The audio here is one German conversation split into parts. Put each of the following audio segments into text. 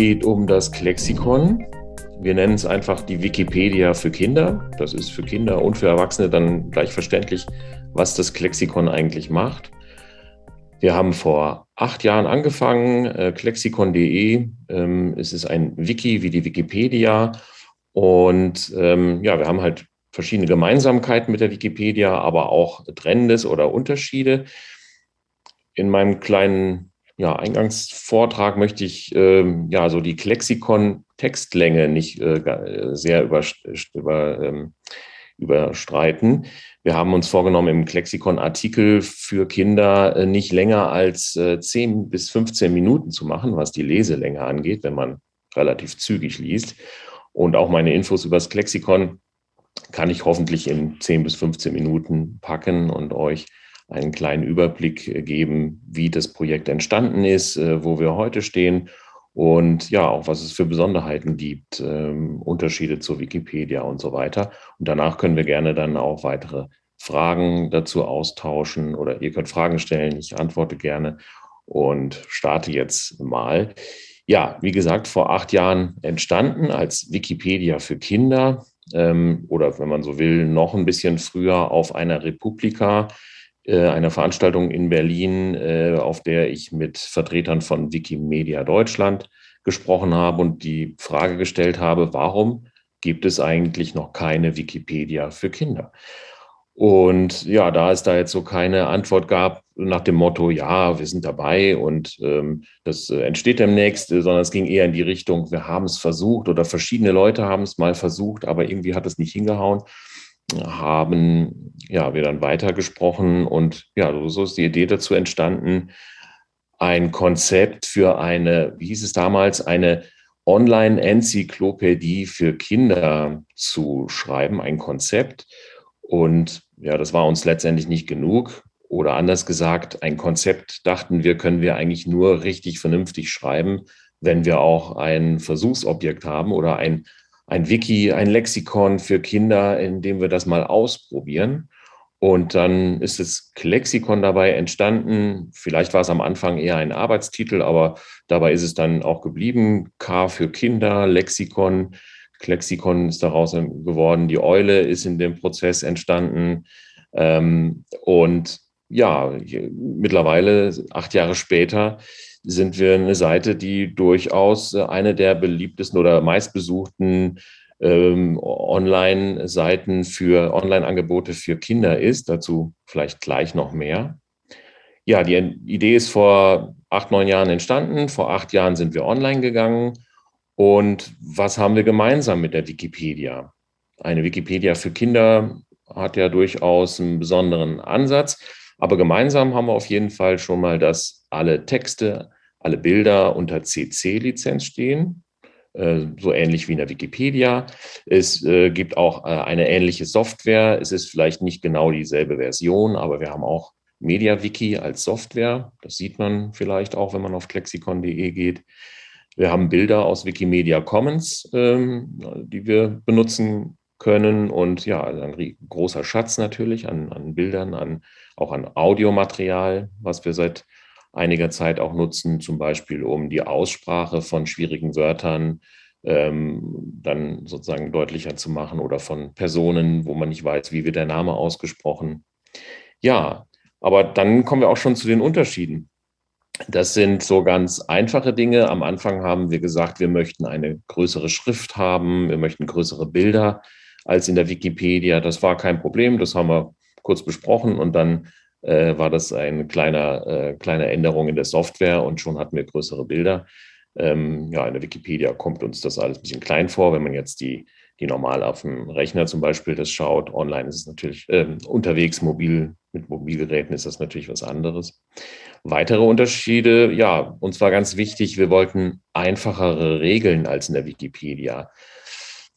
geht um das Klexikon. Wir nennen es einfach die Wikipedia für Kinder. Das ist für Kinder und für Erwachsene dann gleich verständlich, was das Klexikon eigentlich macht. Wir haben vor acht Jahren angefangen, äh, klexikon.de. Ähm, es ist ein Wiki wie die Wikipedia. Und ähm, ja, wir haben halt verschiedene Gemeinsamkeiten mit der Wikipedia, aber auch Trennendes oder Unterschiede. In meinem kleinen ja, Eingangsvortrag möchte ich ähm, ja so die Klexikon-Textlänge nicht äh, sehr über, über, ähm, überstreiten. Wir haben uns vorgenommen, im Klexikon-Artikel für Kinder äh, nicht länger als äh, 10 bis 15 Minuten zu machen, was die Leselänge angeht, wenn man relativ zügig liest. Und auch meine Infos über das Klexikon kann ich hoffentlich in 10 bis 15 Minuten packen und euch einen kleinen Überblick äh, geben, wie das Projekt entstanden ist, äh, wo wir heute stehen und ja, auch was es für Besonderheiten gibt, ähm, Unterschiede zur Wikipedia und so weiter. Und danach können wir gerne dann auch weitere Fragen dazu austauschen oder ihr könnt Fragen stellen, ich antworte gerne und starte jetzt mal. Ja, wie gesagt, vor acht Jahren entstanden als Wikipedia für Kinder ähm, oder wenn man so will, noch ein bisschen früher auf einer Republika einer Veranstaltung in Berlin, äh, auf der ich mit Vertretern von Wikimedia Deutschland gesprochen habe und die Frage gestellt habe, warum gibt es eigentlich noch keine Wikipedia für Kinder? Und ja, da es da jetzt so keine Antwort gab nach dem Motto, ja, wir sind dabei und ähm, das äh, entsteht demnächst, sondern es ging eher in die Richtung, wir haben es versucht oder verschiedene Leute haben es mal versucht, aber irgendwie hat es nicht hingehauen haben ja, wir dann weitergesprochen und ja, so ist die Idee dazu entstanden, ein Konzept für eine, wie hieß es damals, eine Online-Enzyklopädie für Kinder zu schreiben, ein Konzept. Und ja, das war uns letztendlich nicht genug. Oder anders gesagt, ein Konzept dachten wir, können wir eigentlich nur richtig vernünftig schreiben, wenn wir auch ein Versuchsobjekt haben oder ein ein Wiki, ein Lexikon für Kinder, in dem wir das mal ausprobieren. Und dann ist das Lexikon dabei entstanden. Vielleicht war es am Anfang eher ein Arbeitstitel, aber dabei ist es dann auch geblieben. K für Kinder, Lexikon. Lexikon ist daraus geworden. Die Eule ist in dem Prozess entstanden. Ähm, und ja, mittlerweile, acht Jahre später, sind wir eine Seite, die durchaus äh, eine der beliebtesten oder meistbesuchten ähm, Online-Seiten für Online-Angebote für Kinder ist. Dazu vielleicht gleich noch mehr. Ja, die Idee ist vor acht, neun Jahren entstanden. Vor acht Jahren sind wir online gegangen. Und was haben wir gemeinsam mit der Wikipedia? Eine Wikipedia für Kinder hat ja durchaus einen besonderen Ansatz. Aber gemeinsam haben wir auf jeden Fall schon mal, dass alle Texte, alle Bilder unter CC-Lizenz stehen, äh, so ähnlich wie in der Wikipedia. Es äh, gibt auch äh, eine ähnliche Software. Es ist vielleicht nicht genau dieselbe Version, aber wir haben auch MediaWiki als Software. Das sieht man vielleicht auch, wenn man auf klexikon.de geht. Wir haben Bilder aus Wikimedia Commons, ähm, die wir benutzen können und ja, also ein großer Schatz natürlich an, an Bildern, an, auch an Audiomaterial, was wir seit einiger Zeit auch nutzen, zum Beispiel um die Aussprache von schwierigen Wörtern ähm, dann sozusagen deutlicher zu machen oder von Personen, wo man nicht weiß, wie wird der Name ausgesprochen. Ja, aber dann kommen wir auch schon zu den Unterschieden. Das sind so ganz einfache Dinge. Am Anfang haben wir gesagt, wir möchten eine größere Schrift haben, wir möchten größere Bilder als in der Wikipedia. Das war kein Problem, das haben wir kurz besprochen und dann äh, war das eine kleine, äh, kleine Änderung in der Software und schon hatten wir größere Bilder. Ähm, ja, in der Wikipedia kommt uns das alles ein bisschen klein vor, wenn man jetzt die, die normal auf dem Rechner zum Beispiel das schaut. Online ist es natürlich, äh, unterwegs mobil, mit Mobilgeräten ist das natürlich was anderes. Weitere Unterschiede, ja, uns war ganz wichtig, wir wollten einfachere Regeln als in der Wikipedia.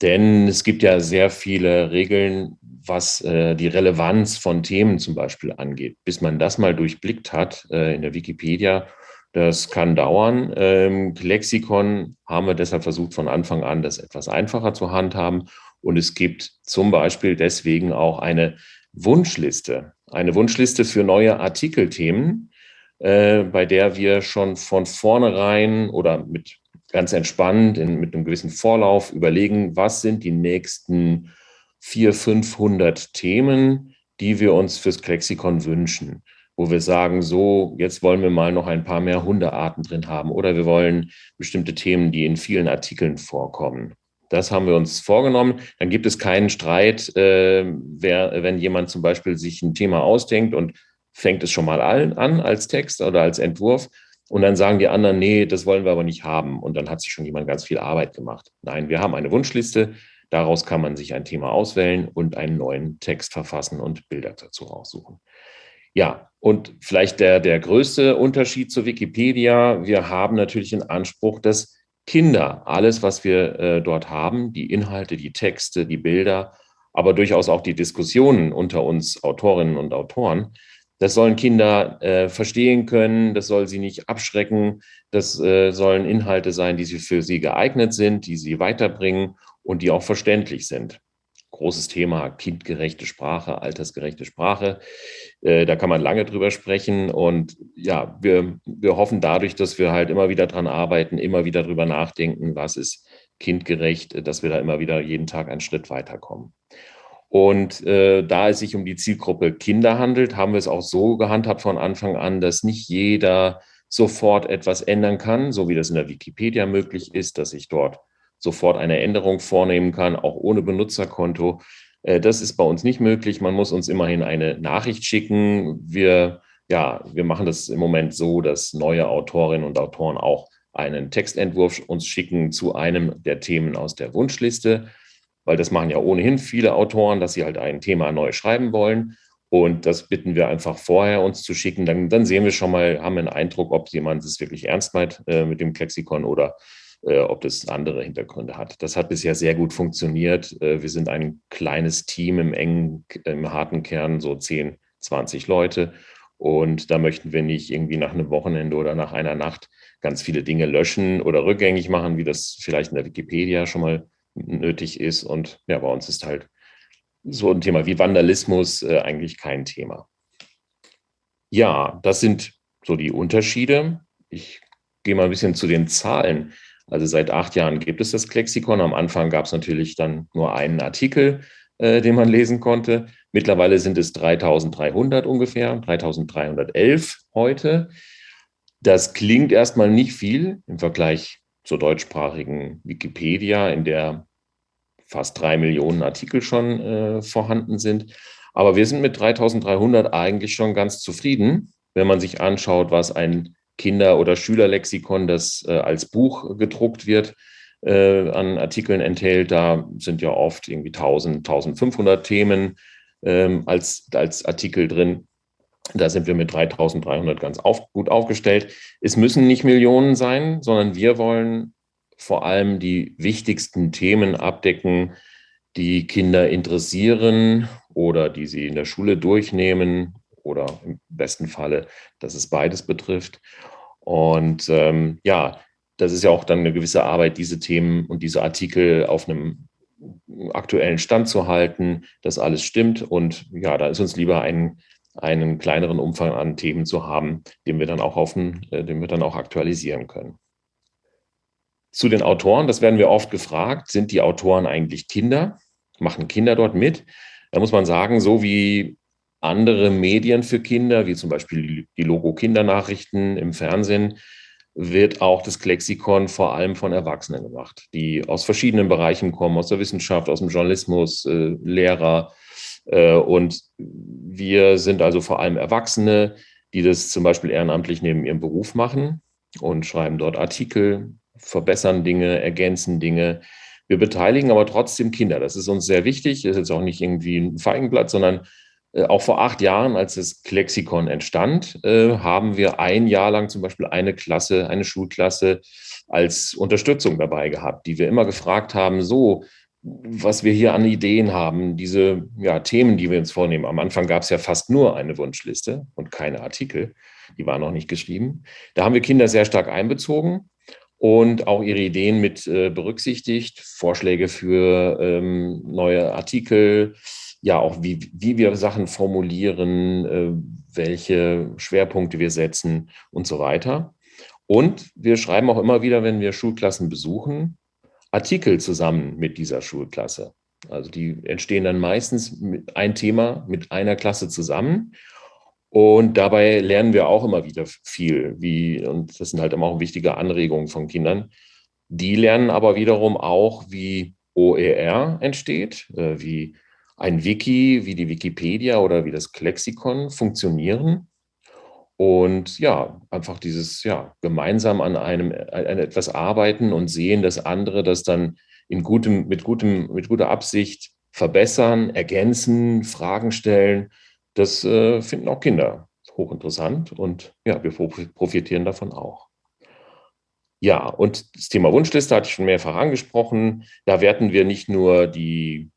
Denn es gibt ja sehr viele Regeln, was äh, die Relevanz von Themen zum Beispiel angeht. Bis man das mal durchblickt hat äh, in der Wikipedia, das kann dauern. Ähm, Lexikon haben wir deshalb versucht, von Anfang an das etwas einfacher zu handhaben. Und es gibt zum Beispiel deswegen auch eine Wunschliste, eine Wunschliste für neue Artikelthemen, äh, bei der wir schon von vornherein oder mit ganz entspannt in, mit einem gewissen Vorlauf überlegen, was sind die nächsten 400, 500 Themen, die wir uns fürs Klexikon wünschen wo wir sagen, so, jetzt wollen wir mal noch ein paar mehr Hundearten drin haben oder wir wollen bestimmte Themen, die in vielen Artikeln vorkommen. Das haben wir uns vorgenommen. Dann gibt es keinen Streit, äh, wer, wenn jemand zum Beispiel sich ein Thema ausdenkt und fängt es schon mal an als Text oder als Entwurf. Und dann sagen die anderen, nee, das wollen wir aber nicht haben. Und dann hat sich schon jemand ganz viel Arbeit gemacht. Nein, wir haben eine Wunschliste. Daraus kann man sich ein Thema auswählen und einen neuen Text verfassen und Bilder dazu raussuchen. Ja, und vielleicht der, der größte Unterschied zu Wikipedia, wir haben natürlich den Anspruch, dass Kinder alles, was wir äh, dort haben, die Inhalte, die Texte, die Bilder, aber durchaus auch die Diskussionen unter uns Autorinnen und Autoren, das sollen Kinder äh, verstehen können, das soll sie nicht abschrecken, das äh, sollen Inhalte sein, die sie für sie geeignet sind, die sie weiterbringen und die auch verständlich sind großes Thema, kindgerechte Sprache, altersgerechte Sprache. Äh, da kann man lange drüber sprechen. Und ja, wir, wir hoffen dadurch, dass wir halt immer wieder dran arbeiten, immer wieder drüber nachdenken, was ist kindgerecht, dass wir da immer wieder jeden Tag einen Schritt weiterkommen. Und äh, da es sich um die Zielgruppe Kinder handelt, haben wir es auch so gehandhabt von Anfang an, dass nicht jeder sofort etwas ändern kann, so wie das in der Wikipedia möglich ist, dass ich dort sofort eine Änderung vornehmen kann, auch ohne Benutzerkonto. Äh, das ist bei uns nicht möglich. Man muss uns immerhin eine Nachricht schicken. Wir, ja, wir machen das im Moment so, dass neue Autorinnen und Autoren auch einen Textentwurf uns schicken zu einem der Themen aus der Wunschliste, weil das machen ja ohnehin viele Autoren, dass sie halt ein Thema neu schreiben wollen. Und das bitten wir einfach vorher uns zu schicken. Dann, dann sehen wir schon mal, haben einen Eindruck, ob jemand es wirklich ernst meint äh, mit dem Klexikon oder äh, ob das andere Hintergründe hat. Das hat bisher sehr gut funktioniert. Äh, wir sind ein kleines Team im engen, im harten Kern, so 10, 20 Leute. Und da möchten wir nicht irgendwie nach einem Wochenende oder nach einer Nacht ganz viele Dinge löschen oder rückgängig machen, wie das vielleicht in der Wikipedia schon mal nötig ist. Und ja, bei uns ist halt so ein Thema wie Vandalismus äh, eigentlich kein Thema. Ja, das sind so die Unterschiede. Ich gehe mal ein bisschen zu den Zahlen. Also seit acht Jahren gibt es das Klexikon. Am Anfang gab es natürlich dann nur einen Artikel, äh, den man lesen konnte. Mittlerweile sind es 3300 ungefähr, 3311 heute. Das klingt erstmal nicht viel im Vergleich zur deutschsprachigen Wikipedia, in der fast drei Millionen Artikel schon äh, vorhanden sind. Aber wir sind mit 3300 eigentlich schon ganz zufrieden, wenn man sich anschaut, was ein Kinder- oder Schülerlexikon, das äh, als Buch gedruckt wird, äh, an Artikeln enthält. Da sind ja oft irgendwie 1000, 1500 Themen ähm, als, als Artikel drin. Da sind wir mit 3300 ganz auf, gut aufgestellt. Es müssen nicht Millionen sein, sondern wir wollen vor allem die wichtigsten Themen abdecken, die Kinder interessieren oder die sie in der Schule durchnehmen oder im besten Falle, dass es beides betrifft. Und ähm, ja, das ist ja auch dann eine gewisse Arbeit, diese Themen und diese Artikel auf einem aktuellen Stand zu halten, dass alles stimmt. Und ja, da ist uns lieber ein, einen kleineren Umfang an Themen zu haben, den wir dann auch auf, äh, den wir dann auch aktualisieren können. Zu den Autoren, das werden wir oft gefragt, sind die Autoren eigentlich Kinder? Machen Kinder dort mit? Da muss man sagen, so wie andere Medien für Kinder, wie zum Beispiel die Logo-Kindernachrichten im Fernsehen, wird auch das Klexikon vor allem von Erwachsenen gemacht, die aus verschiedenen Bereichen kommen, aus der Wissenschaft, aus dem Journalismus, äh, Lehrer. Äh, und wir sind also vor allem Erwachsene, die das zum Beispiel ehrenamtlich neben ihrem Beruf machen und schreiben dort Artikel, verbessern Dinge, ergänzen Dinge. Wir beteiligen aber trotzdem Kinder. Das ist uns sehr wichtig. Das ist jetzt auch nicht irgendwie ein Feigenblatt, sondern äh, auch vor acht Jahren, als das Klexikon entstand, äh, haben wir ein Jahr lang zum Beispiel eine Klasse, eine Schulklasse als Unterstützung dabei gehabt, die wir immer gefragt haben, so, was wir hier an Ideen haben, diese ja, Themen, die wir uns vornehmen. Am Anfang gab es ja fast nur eine Wunschliste und keine Artikel, die waren noch nicht geschrieben. Da haben wir Kinder sehr stark einbezogen und auch ihre Ideen mit äh, berücksichtigt, Vorschläge für ähm, neue Artikel, ja auch, wie, wie wir Sachen formulieren, äh, welche Schwerpunkte wir setzen und so weiter. Und wir schreiben auch immer wieder, wenn wir Schulklassen besuchen, Artikel zusammen mit dieser Schulklasse. Also die entstehen dann meistens mit ein Thema mit einer Klasse zusammen. Und dabei lernen wir auch immer wieder viel, wie, und das sind halt immer auch wichtige Anregungen von Kindern. Die lernen aber wiederum auch, wie OER entsteht, äh, wie ein Wiki, wie die Wikipedia oder wie das Klexikon funktionieren. Und ja, einfach dieses, ja, gemeinsam an einem, an etwas arbeiten und sehen, dass andere das dann in gutem, mit, gutem, mit guter Absicht verbessern, ergänzen, Fragen stellen. Das äh, finden auch Kinder hochinteressant und ja, wir profitieren davon auch. Ja, und das Thema Wunschliste hatte ich schon mehrfach angesprochen. Da werten wir nicht nur die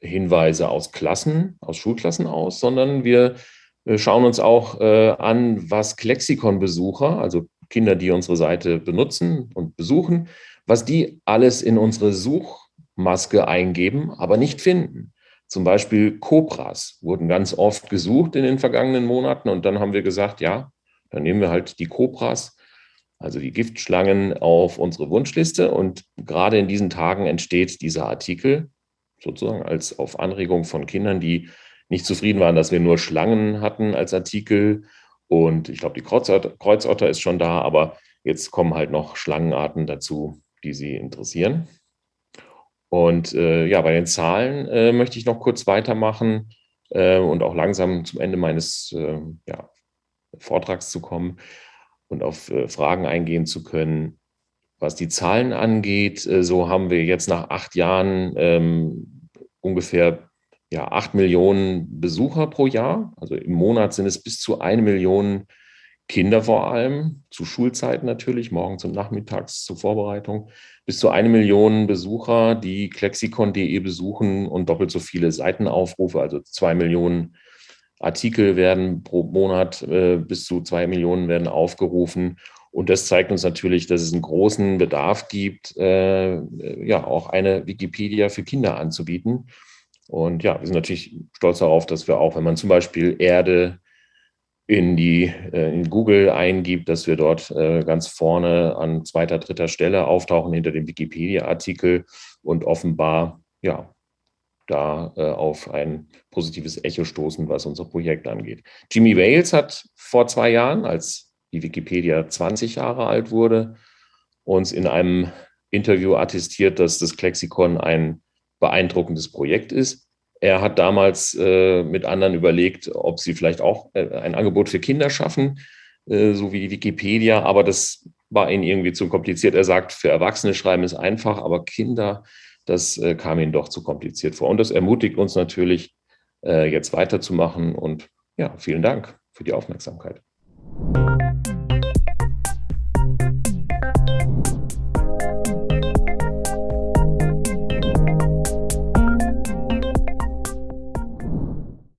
Hinweise aus Klassen, aus Schulklassen aus, sondern wir äh, schauen uns auch äh, an, was Klexikon-Besucher, also Kinder, die unsere Seite benutzen und besuchen, was die alles in unsere Suchmaske eingeben, aber nicht finden. Zum Beispiel Cobras wurden ganz oft gesucht in den vergangenen Monaten und dann haben wir gesagt, ja, dann nehmen wir halt die Cobras, also die Giftschlangen auf unsere Wunschliste und gerade in diesen Tagen entsteht dieser Artikel sozusagen als auf Anregung von Kindern, die nicht zufrieden waren, dass wir nur Schlangen hatten als Artikel und ich glaube, die Kreuzotter, Kreuzotter ist schon da, aber jetzt kommen halt noch Schlangenarten dazu, die Sie interessieren. Und äh, ja, bei den Zahlen äh, möchte ich noch kurz weitermachen äh, und auch langsam zum Ende meines äh, ja, Vortrags zu kommen und auf äh, Fragen eingehen zu können. Was die Zahlen angeht, äh, so haben wir jetzt nach acht Jahren ähm, ungefähr ja, acht Millionen Besucher pro Jahr. Also im Monat sind es bis zu eine Million Kinder vor allem, zu Schulzeiten natürlich, morgens und nachmittags zur Vorbereitung, bis zu eine Million Besucher, die klexikon.de besuchen und doppelt so viele Seitenaufrufe, also zwei Millionen Artikel werden pro Monat, äh, bis zu zwei Millionen werden aufgerufen. Und das zeigt uns natürlich, dass es einen großen Bedarf gibt, äh, ja, auch eine Wikipedia für Kinder anzubieten. Und ja, wir sind natürlich stolz darauf, dass wir auch, wenn man zum Beispiel Erde in die äh, in Google eingibt, dass wir dort äh, ganz vorne an zweiter, dritter Stelle auftauchen hinter dem Wikipedia-Artikel und offenbar ja da äh, auf ein positives Echo stoßen, was unser Projekt angeht. Jimmy Wales hat vor zwei Jahren, als die Wikipedia 20 Jahre alt wurde, uns in einem Interview attestiert, dass das Klexikon ein beeindruckendes Projekt ist. Er hat damals äh, mit anderen überlegt, ob sie vielleicht auch äh, ein Angebot für Kinder schaffen, äh, so wie Wikipedia, aber das war ihnen irgendwie zu kompliziert. Er sagt, für Erwachsene schreiben ist einfach, aber Kinder, das äh, kam ihnen doch zu kompliziert vor. Und das ermutigt uns natürlich, äh, jetzt weiterzumachen. Und ja, vielen Dank für die Aufmerksamkeit.